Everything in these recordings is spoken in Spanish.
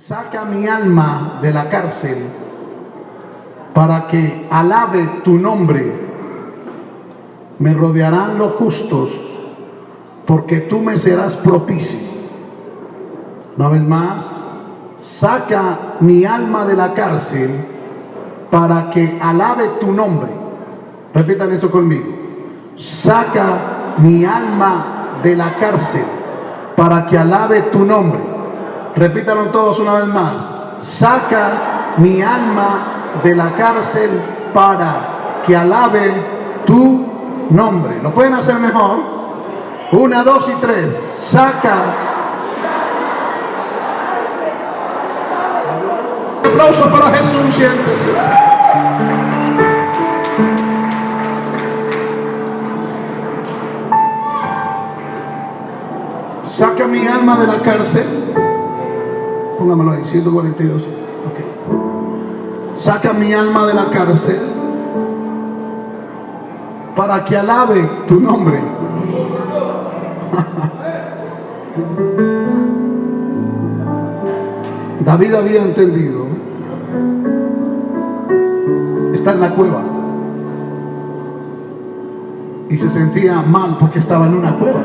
Saca mi alma de la cárcel para que alabe tu nombre. Me rodearán los justos porque tú me serás propicio. Una vez más, saca mi alma de la cárcel para que alabe tu nombre. Repitan eso conmigo. Saca mi alma de la cárcel para que alabe tu nombre. Repítalo todos una vez más. Saca mi alma de la cárcel para que alabe tu nombre. ¿Lo pueden hacer mejor? Una, dos y tres. Saca. Aplauso para Jesús, siéntese. Saca mi alma de la cárcel. Póngamelo ahí, 142. Saca mi alma de la cárcel para que alabe tu nombre. David había entendido. Está en la cueva. Y se sentía mal porque estaba en una cueva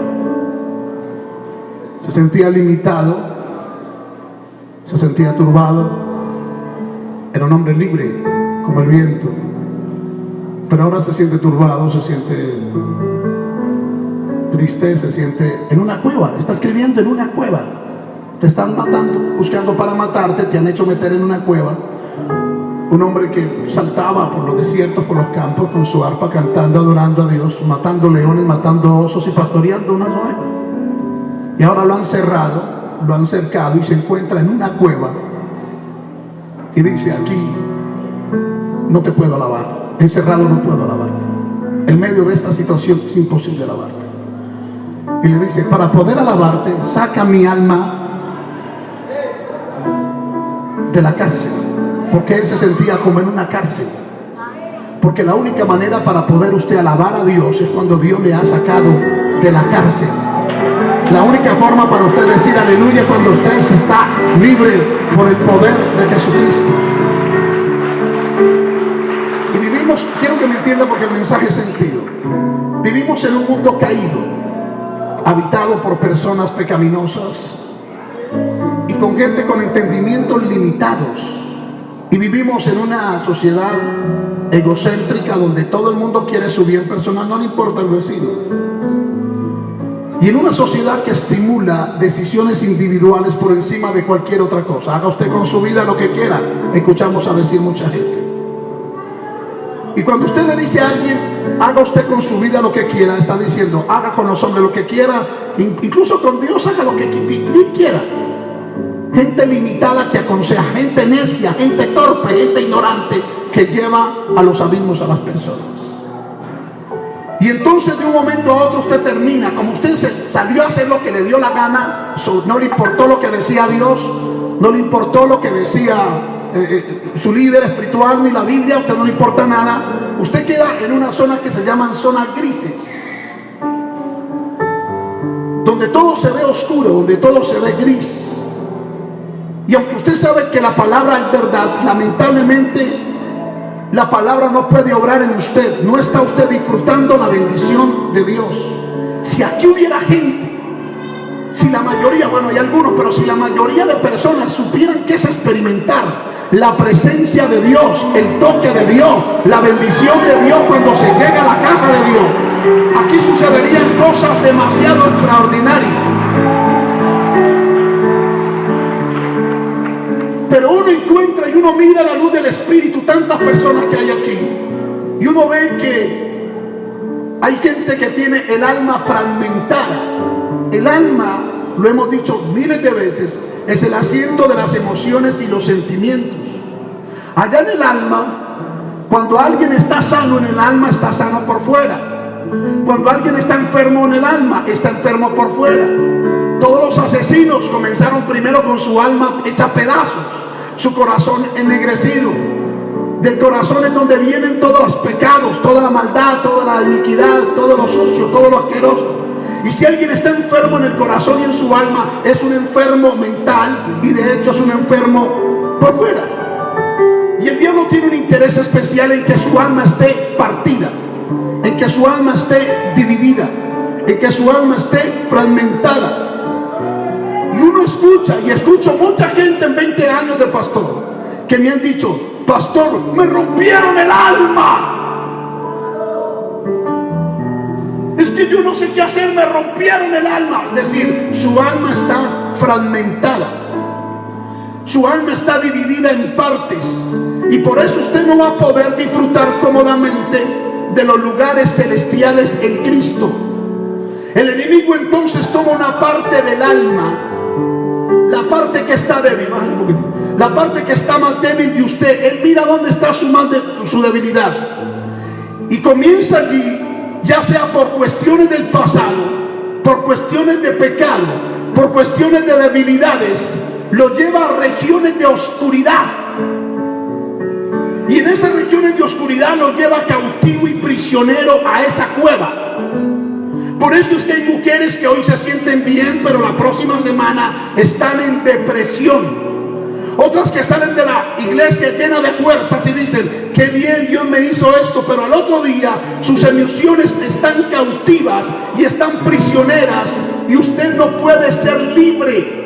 se sentía limitado, se sentía turbado, era un hombre libre como el viento, pero ahora se siente turbado, se siente triste, se siente en una cueva, está escribiendo en una cueva, te están matando, buscando para matarte, te han hecho meter en una cueva. Un hombre que saltaba por los desiertos, por los campos, con su arpa cantando, adorando a Dios, matando leones, matando osos y pastoreando unas ovejas. Y ahora lo han cerrado, lo han cercado y se encuentra en una cueva. Y dice, aquí no te puedo alabar. Encerrado no puedo alabarte. En medio de esta situación es imposible alabarte. Y le dice, para poder alabarte, saca mi alma de la cárcel. Porque él se sentía como en una cárcel. Porque la única manera para poder usted alabar a Dios es cuando Dios le ha sacado de la cárcel. La única forma para usted decir aleluya cuando usted está libre por el poder de Jesucristo. Y vivimos, quiero que me entienda porque el mensaje es sentido. Vivimos en un mundo caído, habitado por personas pecaminosas y con gente con entendimientos limitados. Y vivimos en una sociedad egocéntrica donde todo el mundo quiere su bien personal, no le importa el vecino. Y en una sociedad que estimula decisiones individuales por encima de cualquier otra cosa. Haga usted con su vida lo que quiera. Escuchamos a decir mucha gente. Y cuando usted le dice a alguien, haga usted con su vida lo que quiera, está diciendo, haga con los hombres lo que quiera, incluso con Dios haga lo que quiera. Gente limitada que aconseja, gente necia, gente torpe, gente ignorante que lleva a los abismos a las personas. Y entonces de un momento a otro usted termina, como usted se salió a hacer lo que le dio la gana, no le importó lo que decía Dios, no le importó lo que decía eh, eh, su líder espiritual ni la Biblia, a usted no le importa nada, usted queda en una zona que se llaman zonas grises, donde todo se ve oscuro, donde todo se ve gris. Y aunque usted sabe que la palabra es verdad, lamentablemente la palabra no puede obrar en usted. No está usted disfrutando la bendición de Dios. Si aquí hubiera gente, si la mayoría, bueno, hay algunos, pero si la mayoría de personas supieran que es experimentar la presencia de Dios, el toque de Dios, la bendición de Dios cuando se llega a la casa de Dios, aquí sucederían cosas demasiado extraordinarias. Pero uno encuentra uno mira la luz del Espíritu, tantas personas que hay aquí. Y uno ve que hay gente que tiene el alma fragmentada. El alma, lo hemos dicho miles de veces, es el asiento de las emociones y los sentimientos. Allá en el alma, cuando alguien está sano en el alma, está sano por fuera. Cuando alguien está enfermo en el alma, está enfermo por fuera. Todos los asesinos comenzaron primero con su alma hecha pedazos su corazón ennegrecido. Del corazón es donde vienen todos los pecados, toda la maldad, toda la iniquidad, todo lo sucio, todo lo asqueroso. Y si alguien está enfermo en el corazón y en su alma, es un enfermo mental y de hecho es un enfermo por fuera. Y el diablo tiene un interés especial en que su alma esté partida, en que su alma esté dividida, en que su alma esté fragmentada. Y uno escucha, y escucho mucha gente en 20 años de pastor, que me han dicho, pastor, me rompieron el alma. Es que yo no sé qué hacer, me rompieron el alma. Es decir, su alma está fragmentada. Su alma está dividida en partes. Y por eso usted no va a poder disfrutar cómodamente de los lugares celestiales en Cristo. El enemigo entonces toma una parte del alma, la parte que está débil, la parte que está más débil de usted. Él mira dónde está su, su debilidad. Y comienza allí ya sea por cuestiones del pasado, por cuestiones de pecado, por cuestiones de debilidades, lo lleva a regiones de oscuridad. Y en esas regiones de oscuridad lo lleva cautivo y prisionero a esa cueva. Por eso es que hay mujeres que hoy se sienten bien, pero la próxima semana están en depresión otras que salen de la iglesia llena de fuerzas y dicen, qué bien Dios me hizo esto, pero al otro día sus emociones están cautivas y están prisioneras y usted no puede ser libre.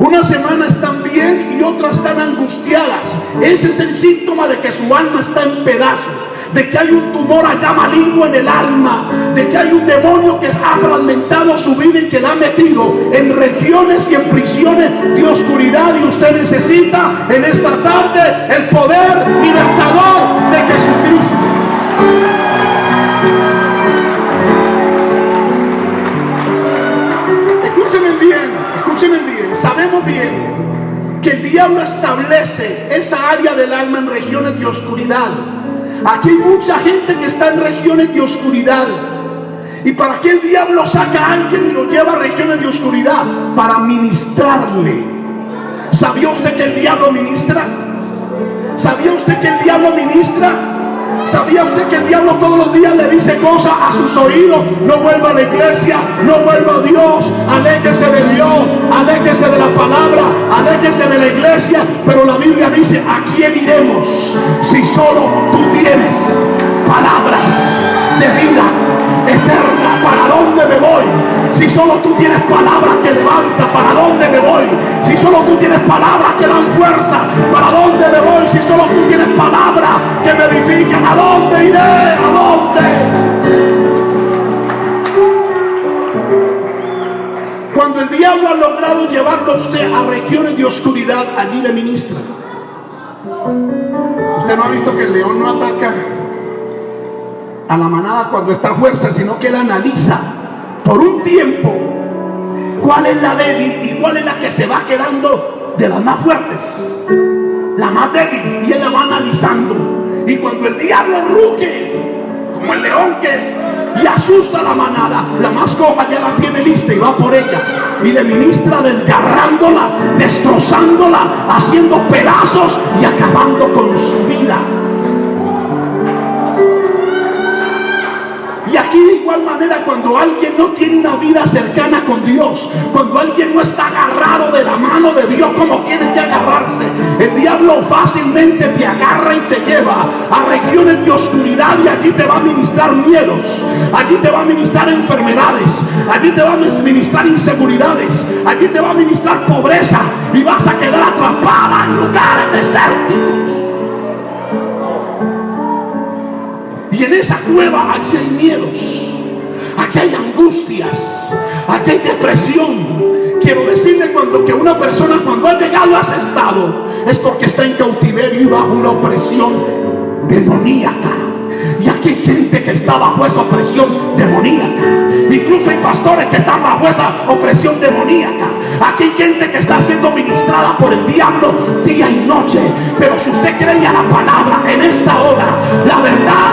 Una semana están bien y otras están angustiadas. Ese es el síntoma de que su alma está en pedazos de que hay un tumor allá maligno en el alma, de que hay un demonio que ha fragmentado su vida y que la ha metido en regiones y en prisiones de oscuridad y usted necesita en esta tarde el poder libertador de Jesucristo. Escúcheme bien, escúcheme bien, sabemos bien que el diablo establece esa área del alma en regiones de oscuridad Aquí hay mucha gente que está en regiones de oscuridad. ¿Y para qué el diablo saca a alguien y lo lleva a regiones de oscuridad? Para ministrarle. ¿Sabía usted que el diablo ministra? ¿Sabía usted que el diablo ministra? ¿Sabía usted que el diablo todos los días le dice cosas a sus oídos? No vuelva a la iglesia, no vuelva a Dios, aléjese de Dios, aléjese de la palabra, aléjese de la iglesia. Pero la Biblia dice, ¿a quién iremos si solo tú tienes palabras de vida eterna? ¿Para dónde me voy? Si solo tú tienes palabras que levantan, ¿para dónde me voy? Si solo tú tienes palabras que dan fuerza, ¿para dónde me voy? Si solo tú tienes palabras que me edifican, ¿a dónde iré? ¿A dónde? Cuando el diablo ha logrado llevarlo a usted a regiones de oscuridad, allí le ministra. Usted no ha visto que el león no ataca a la manada cuando está fuerza, sino que él analiza por un tiempo cuál es la débil y cuál es la que se va quedando de las más fuertes. La más débil y él la va analizando. Y cuando el diablo ruge, como el león que es, y asusta a la manada, la más coja ya la tiene lista y va por ella. Y le ministra desgarrándola, destrozándola, haciendo pedazos y acabando con su vida. Y aquí de igual manera cuando alguien no tiene una vida cercana con Dios, cuando alguien no está agarrado de la mano de Dios como tiene que agarrarse, el diablo fácilmente te agarra y te lleva a regiones de oscuridad y allí te va a ministrar miedos, allí te va a ministrar enfermedades, allí te va a ministrar inseguridades, allí te va a ministrar pobreza y vas a quedar atrapada en lugares desérticos. Y en esa cueva allí hay miedos, allí hay angustias, allí hay depresión. Quiero decirle cuando que una persona cuando ha llegado a ese estado es porque está en cautiverio y bajo una opresión demoníaca. Y aquí hay gente que está bajo esa opresión demoníaca. Incluso hay pastores que están bajo esa opresión demoníaca. Aquí hay gente que está siendo ministrada por el diablo día y noche. Pero si usted cree a la palabra en esta hora, la verdad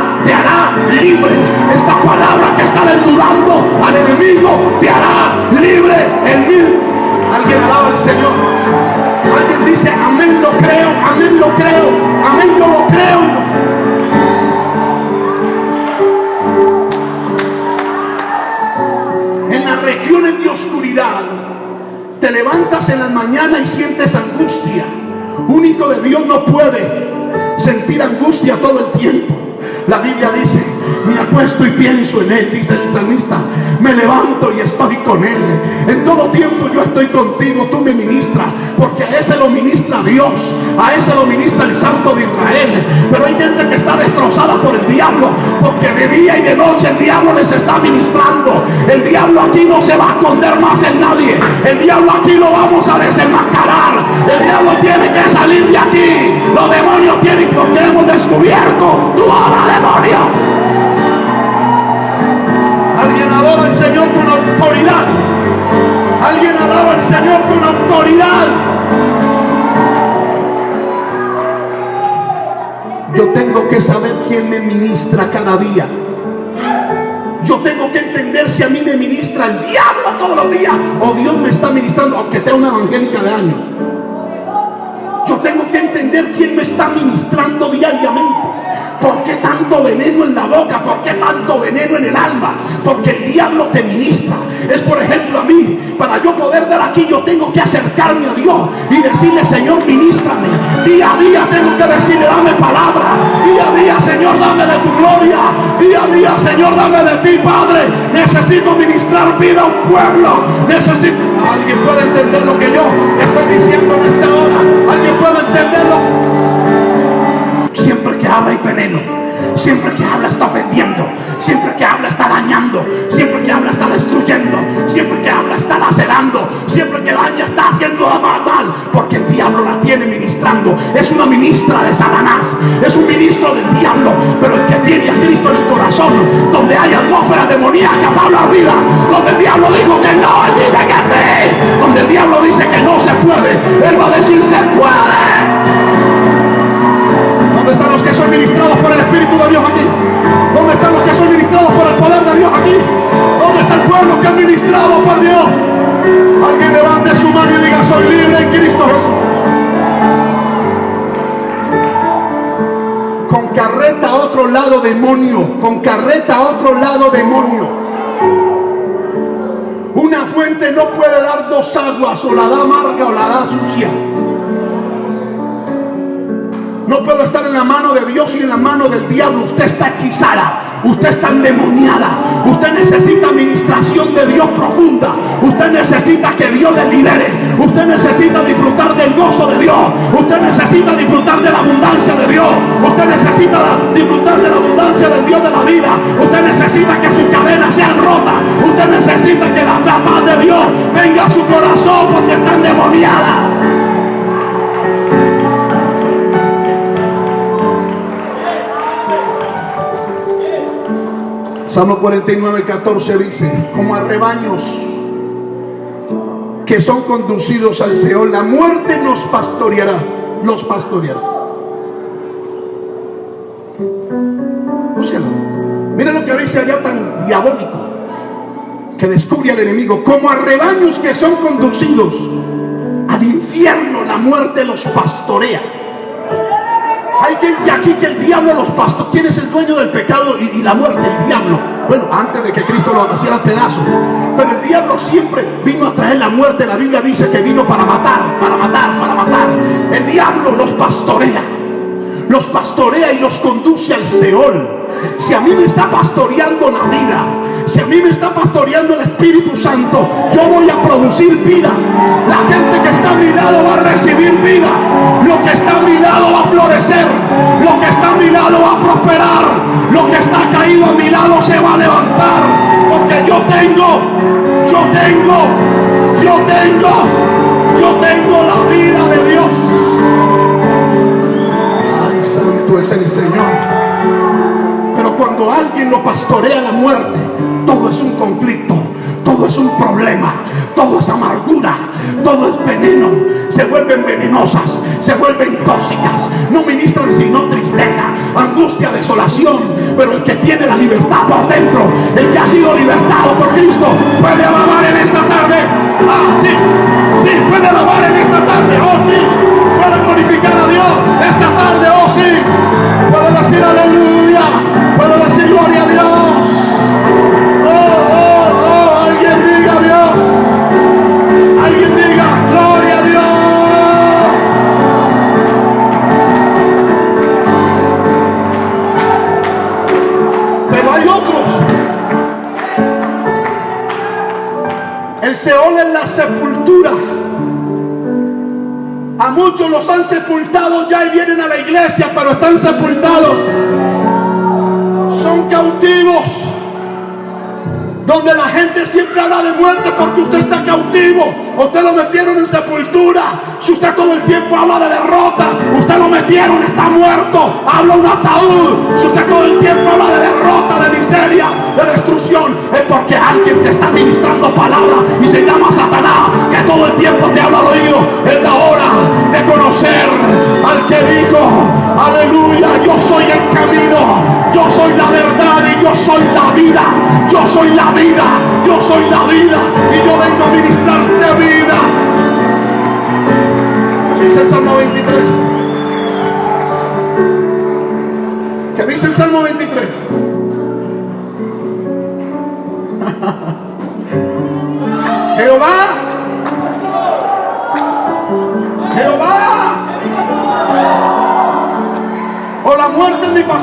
libre. Esta palabra que está desnudando al enemigo te hará libre en mí. Alguien alaba al Señor. Alguien dice, amén lo creo, amén lo creo, amén yo lo creo. En las regiones de oscuridad, te levantas en la mañana y sientes angustia. Único de Dios no puede sentir angustia todo el tiempo. La Biblia dice, me acuesto y pienso en Él, dice el salmista. Me levanto y estoy con Él. En todo tiempo yo estoy contigo, tú me ministras, porque a ese lo ministra Dios, a ese lo ministra el Santo de Israel. Pero hay gente que está destrozada por el diablo, porque de día y de noche el diablo les está ministrando. El diablo aquí no se va a esconder más en nadie. El diablo aquí lo vamos a desenmascarar. El diablo tiene que salir de aquí. Los demonios tienen, porque hemos descubierto. Tú ahora demonio. Alguien adora al Señor con autoridad. Alguien adora al Señor con autoridad. Yo tengo que saber quién me ministra cada día. Yo tengo que entender si a mí me ministra el diablo todos los días o Dios me está ministrando, aunque sea una evangélica de años. Tengo que entender quién me está ministrando diariamente. ¿Por qué tanto veneno en la boca? ¿Por qué tanto veneno en el alma? Porque el diablo te ministra. Es por ejemplo a mí, para yo poder dar aquí, yo tengo que acercarme a Dios y decirle, Señor, ministrame. Día a día tengo que decirle, dame palabra. Día a día, Señor, dame de tu gloria. Día a día, Señor, dame de ti, Padre. Necesito ministrar vida a un pueblo. Necesito... Alguien puede entender lo que yo estoy diciendo en esta hora. Alguien puede entenderlo. Siempre que habla hay veneno. Siempre que habla Una ministra de Satanás. Es un ministro del diablo. Pero el que tiene a Cristo en el corazón. Donde hay atmósfera demoníaca la vida. Donde el diablo dijo que no. Él dice que sí. Donde el diablo dice que no se puede. Él va a decir se puede. ¿Dónde están los que son ministrados por el Espíritu de Dios aquí? ¿Dónde están los que son ministrados por el poder de Dios aquí? ¿Dónde está el pueblo que es ministrado por Dios? Alguien levante su mano y diga, soy libre en Cristo. A otro lado demonio, con carreta a otro lado demonio. Una fuente no puede dar dos aguas, o la da amarga o la da sucia. No puedo estar en la mano de Dios y en la mano del diablo. Usted está hechizada. Usted está endemoniada. Usted necesita administración de Dios profunda. Usted necesita que Dios le libere. Usted necesita disfrutar del gozo de Dios. Usted necesita disfrutar de la abundancia de Dios. Usted necesita disfrutar de la abundancia del Dios de la vida. Usted necesita que sus cadenas sean rotas. Usted necesita que la paz de Dios venga a su corazón porque está endemoniada. Salmo 49, 14 dice, como a rebaños que son conducidos al Seol, la muerte nos pastoreará, nos pastoreará. Búsquenlo. Miren lo que dice allá tan diabólico, que descubre al enemigo, como a rebaños que son conducidos al infierno, la muerte los pastorea. Hay gente aquí que el diablo los pastos. ¿Quién es el dueño del pecado y, la muerte? El diablo. Bueno, antes de que Cristo lo hiciera pedazos. Pero el diablo siempre vino a traer la muerte. La Biblia dice que vino para matar, para matar, para matar. El diablo los pastorea. Los pastorea y los conduce al Seol. Si a mí me está pastoreando la vida, si a mí me está pastoreando el Espíritu Santo, yo voy a producir vida. La gente que está a va a recibir vida. Lo que está a mi lado va a florecer. Lo que está a mi lado va a prosperar. Lo que está caído a mi lado se va a levantar. Porque yo tengo, yo tengo, yo tengo, yo tengo la vida de Dios. Ay, santo es el Señor. Pero cuando alguien lo pastorea la muerte, todo es un conflicto, todo es un problema, todo es amargura, todo es veneno. Se vuelven venenosas, se vuelven tóxicas, no ministran sino tristeza, angustia, desolación. Pero el que tiene la libertad por dentro, el que ha sido libertado por Cristo, puede alabar en esta tarde. Ah, sí, sí, puede alabar en esta tarde. Oh, sí, puede glorificar a Dios esta tarde. Oh, sí, puede decir aleluya, ole la sepultura. A muchos los han sepultado ya y vienen a la iglesia, pero están sepultados. Son cautivos donde la gente siempre habla de muerte porque usted está cautivo, usted lo metieron en sepultura, si usted todo el tiempo habla de derrota, usted lo metieron, está muerto, habla un ataúd, si usted todo el tiempo habla de derrota, de miseria, de destrucción, es porque alguien te está ministrando palabra y se llama Satanás, que todo el tiempo te habla al oído, es la hora de conocer al que dijo, aleluya, yo soy el camino, yo soy la verdad y yo soy la vida, yo soy la vida, yo soy la vida y yo vengo a ministrarte vida. dice el Salmo 23? ¿Qué dice el Salmo 23? Jehová, Jehová,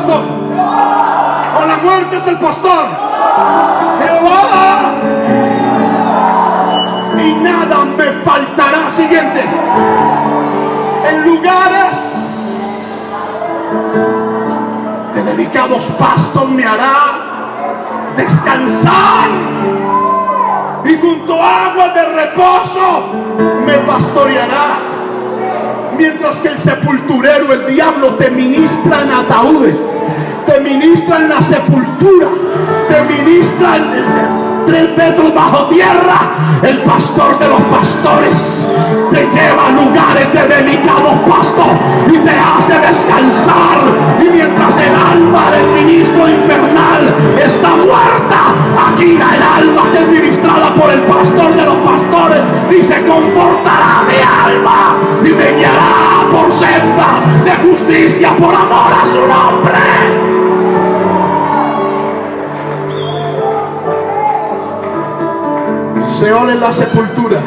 o la muerte es el pastor. Jehová. Y nada me faltará. Siguiente. En lugares de delicados pastos me hará descansar. Y junto a agua de reposo me pastoreará. Mientras que el sepulturero, el diablo, te ministra en ataúdes, te ministra en la sepultura te ministran tres metros bajo tierra, el pastor de los pastores te lleva a lugares de delicados pastos y te hace descansar. Y mientras el alma del ministro infernal está muerta, aquí el alma que es ministrada por el pastor de los pastores dice, confortará mi alma y me guiará por senda de justicia por amor a su nombre. Seol en la sepultura.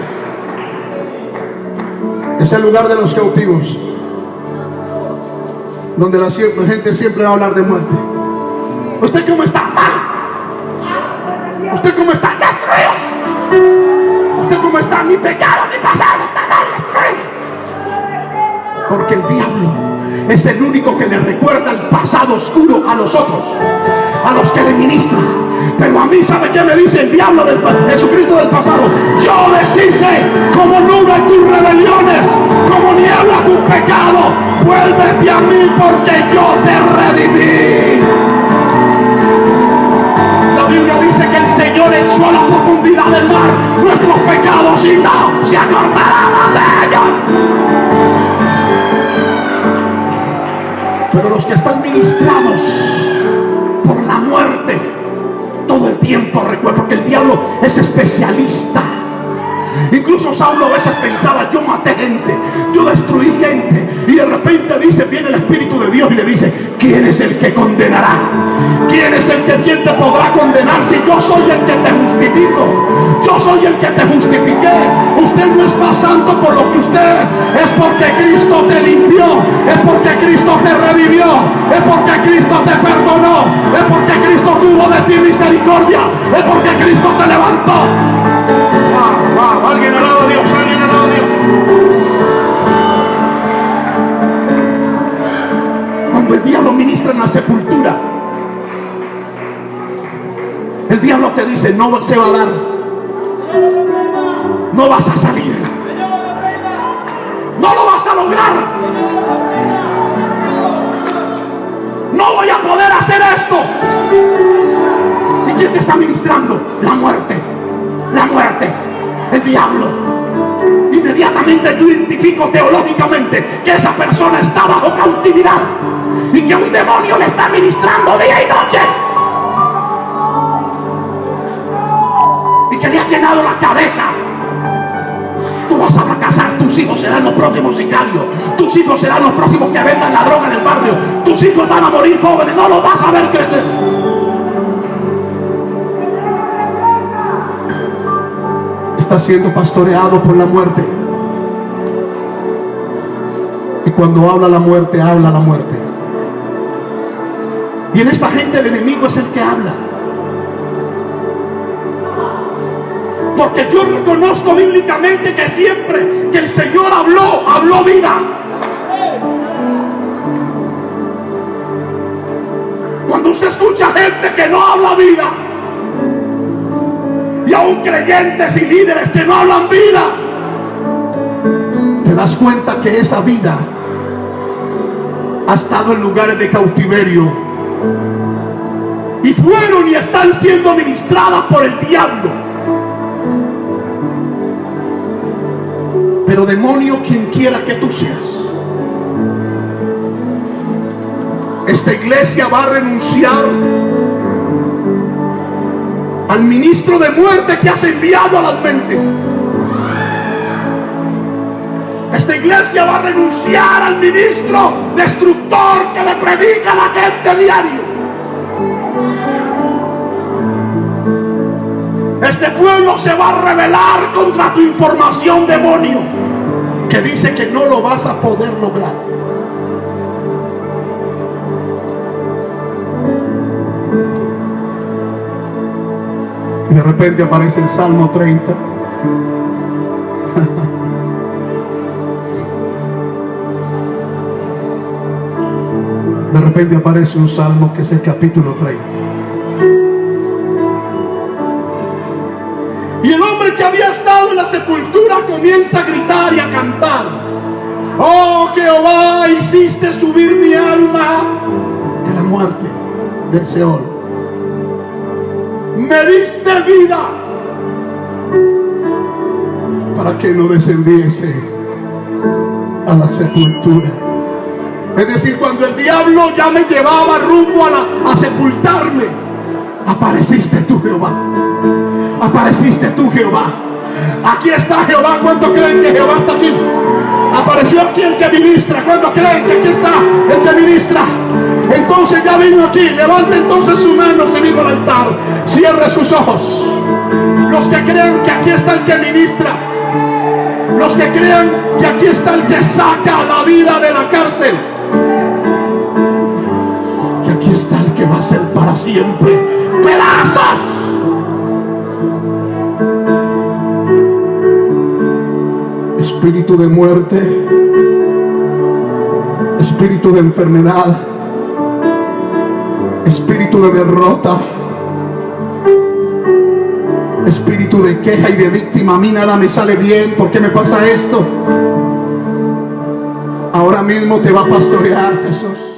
Es el lugar de los cautivos. Donde la gente siempre va a hablar de muerte. ¿Usted cómo está? Mal. ¿Usted cómo está? ¿Usted cómo está? Mi pecado, mi pasado está mal. Porque el diablo es el único que le recuerda el pasado oscuro a los otros, a los que le ministran pero a mí, ¿sabe qué me dice el diablo del Jesucristo del pasado? Yo deshice como nube tus rebeliones, como niebla tu pecado. Vuélvete a mí porque yo te redimí. La Biblia dice que el Señor echó a la profundidad del mar nuestros pecados y no se acordará de ellos. Pero los que están ministrados todo el tiempo recuerdo, porque el diablo es especialista. Incluso Saulo a veces pensaba, yo maté gente, yo destruí gente. Y de repente dice, viene el Espíritu de Dios y le dice, ¿quién es el que condenará? ¿Quién es el que quien te podrá condenar si yo soy el que te justifico? Yo soy el que te justifiqué. Usted no es más santo por lo que usted es. Porque Cristo te limpió. Es porque Cristo te revivió. Es porque Cristo te perdonó. Es porque Cristo tuvo de ti misericordia. Es porque Cristo te levantó. Alguien alaba a Dios. Alguien alaba a Dios. Cuando el diablo ministra en la sepultura, el diablo te dice, no se va a dar. No vas a salir. No voy a poder hacer esto. ¿Y quién te está ministrando? La muerte. La muerte. El diablo. Inmediatamente yo identifico teológicamente que esa persona está bajo cautividad y que un demonio le está ministrando día y noche. que le ha llenado la cabeza. Tú vas a fracasar, tus hijos serán los próximos sicarios, tus hijos serán los próximos que vendan la droga en el barrio, tus hijos van a morir jóvenes, no lo vas a ver crecer. Está siendo pastoreado por la muerte. Y cuando habla la muerte, habla la muerte. Y en esta gente el enemigo es el que habla. Porque yo reconozco bíblicamente que siempre que el Señor habló, habló vida. Cuando usted escucha gente que no habla vida, y aún creyentes y líderes que no hablan vida, te das cuenta que esa vida ha estado en lugares de cautiverio y fueron y están siendo ministradas por el diablo. Pero demonio, quien quiera que tú seas, esta iglesia va a renunciar al ministro de muerte que has enviado a las mentes. Esta iglesia va a renunciar al ministro destructor que le predica a la gente diario. Este pueblo se va a rebelar contra tu información demonio que dice que no lo vas a poder lograr. Y de repente aparece el Salmo 30. De repente aparece un salmo que es el capítulo 30. Que había estado en la sepultura comienza a gritar y a cantar. Oh Jehová, hiciste subir mi alma de la muerte, del Seol. Me diste vida para que no descendiese a la sepultura. Es decir, cuando el diablo ya me llevaba rumbo a sepultarme, apareciste tú, Jehová. Apareciste tú, Jehová. Aquí está Jehová. ¿Cuánto creen que Jehová está aquí? Apareció aquí el que ministra. ¿Cuánto creen que aquí está el que ministra? Entonces ya vino aquí. Levante entonces su mano y vino al altar. Cierre sus ojos. Los que crean que aquí está el que ministra. Los que crean que aquí está el que saca la vida de la cárcel. Que aquí está el que va a ser para siempre. Pedazos. Espíritu de muerte. Espíritu de enfermedad. Espíritu de derrota. Espíritu de queja y de víctima. A mí nada me sale bien. ¿Por qué me pasa esto? Ahora mismo te va a pastorear Jesús.